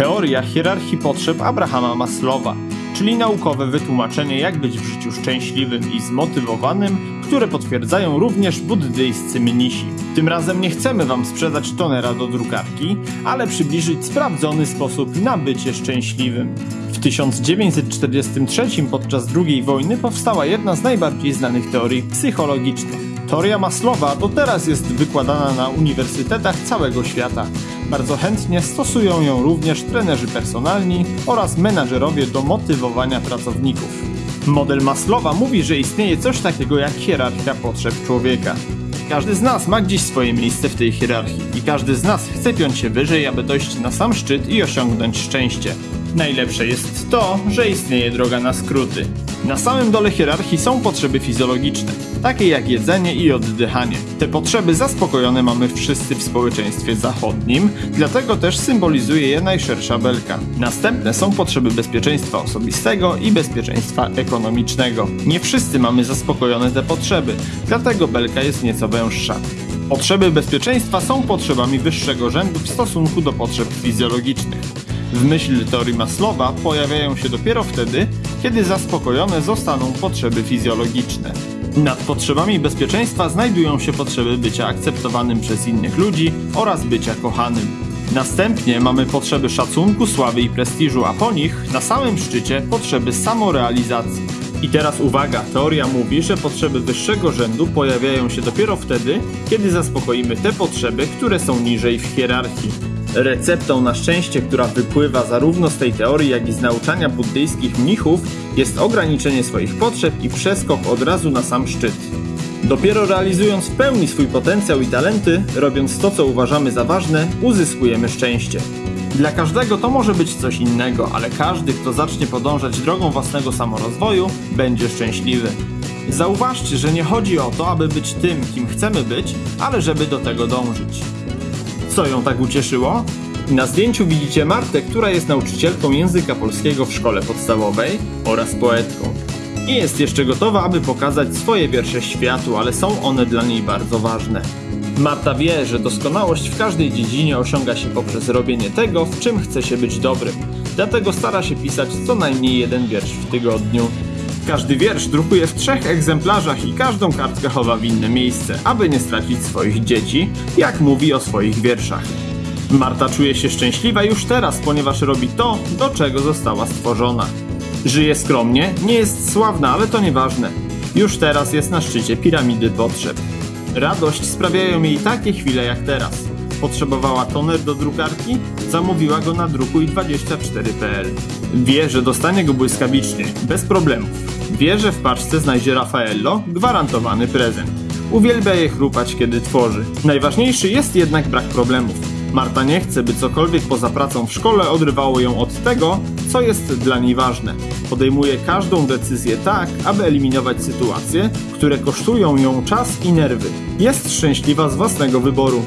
Teoria hierarchii potrzeb Abrahama Maslowa, czyli naukowe wytłumaczenie jak być w życiu szczęśliwym i zmotywowanym, które potwierdzają również buddyjscy mnisi. Tym razem nie chcemy Wam sprzedać tonera do drukarki, ale przybliżyć sprawdzony sposób na bycie szczęśliwym. W 1943 podczas II wojny powstała jedna z najbardziej znanych teorii psychologicznych. Teoria Maslowa do teraz jest wykładana na uniwersytetach całego świata. Bardzo chętnie stosują ją również trenerzy personalni oraz menadżerowie do motywowania pracowników. Model Maslowa mówi, że istnieje coś takiego jak hierarchia potrzeb człowieka. Każdy z nas ma gdzieś swoje miejsce w tej hierarchii i każdy z nas chce piąć się wyżej, aby dojść na sam szczyt i osiągnąć szczęście. Najlepsze jest to, że istnieje droga na skróty. Na samym dole hierarchii są potrzeby fizjologiczne, takie jak jedzenie i oddychanie. Te potrzeby zaspokojone mamy wszyscy w społeczeństwie zachodnim, dlatego też symbolizuje je najszersza belka. Następne są potrzeby bezpieczeństwa osobistego i bezpieczeństwa ekonomicznego. Nie wszyscy mamy zaspokojone te potrzeby, dlatego belka jest nieco węższa. Potrzeby bezpieczeństwa są potrzebami wyższego rzędu w stosunku do potrzeb fizjologicznych. W myśl teorii Maslowa pojawiają się dopiero wtedy, kiedy zaspokojone zostaną potrzeby fizjologiczne. Nad potrzebami bezpieczeństwa znajdują się potrzeby bycia akceptowanym przez innych ludzi oraz bycia kochanym. Następnie mamy potrzeby szacunku, sławy i prestiżu, a po nich, na samym szczycie, potrzeby samorealizacji. I teraz uwaga, teoria mówi, że potrzeby wyższego rzędu pojawiają się dopiero wtedy, kiedy zaspokoimy te potrzeby, które są niżej w hierarchii. Receptą na szczęście, która wypływa zarówno z tej teorii, jak i z nauczania buddyjskich mnichów, jest ograniczenie swoich potrzeb i przeskok od razu na sam szczyt. Dopiero realizując w pełni swój potencjał i talenty, robiąc to, co uważamy za ważne, uzyskujemy szczęście. Dla każdego to może być coś innego, ale każdy, kto zacznie podążać drogą własnego samorozwoju, będzie szczęśliwy. Zauważcie, że nie chodzi o to, aby być tym, kim chcemy być, ale żeby do tego dążyć. Co ją tak ucieszyło? Na zdjęciu widzicie Martę, która jest nauczycielką języka polskiego w szkole podstawowej oraz poetką. I jest jeszcze gotowa, aby pokazać swoje wiersze światu, ale są one dla niej bardzo ważne. Marta wie, że doskonałość w każdej dziedzinie osiąga się poprzez robienie tego, w czym chce się być dobrym. Dlatego stara się pisać co najmniej jeden wiersz w tygodniu. Każdy wiersz drukuje w trzech egzemplarzach i każdą kartkę chowa w inne miejsce, aby nie stracić swoich dzieci, jak mówi o swoich wierszach. Marta czuje się szczęśliwa już teraz, ponieważ robi to, do czego została stworzona. Żyje skromnie, nie jest sławna, ale to nieważne. Już teraz jest na szczycie piramidy potrzeb. Radość sprawiają jej takie chwile jak teraz. Potrzebowała toner do drukarki? Zamówiła go na drukuj24.pl. Wie, że dostanie go błyskawicznie, bez problemów. Wie, że w paczce znajdzie Raffaello, gwarantowany prezent. Uwielbia je chrupać, kiedy tworzy. Najważniejszy jest jednak brak problemów. Marta nie chce, by cokolwiek poza pracą w szkole odrywało ją od tego, co jest dla niej ważne. Podejmuje każdą decyzję tak, aby eliminować sytuacje, które kosztują ją czas i nerwy. Jest szczęśliwa z własnego wyboru.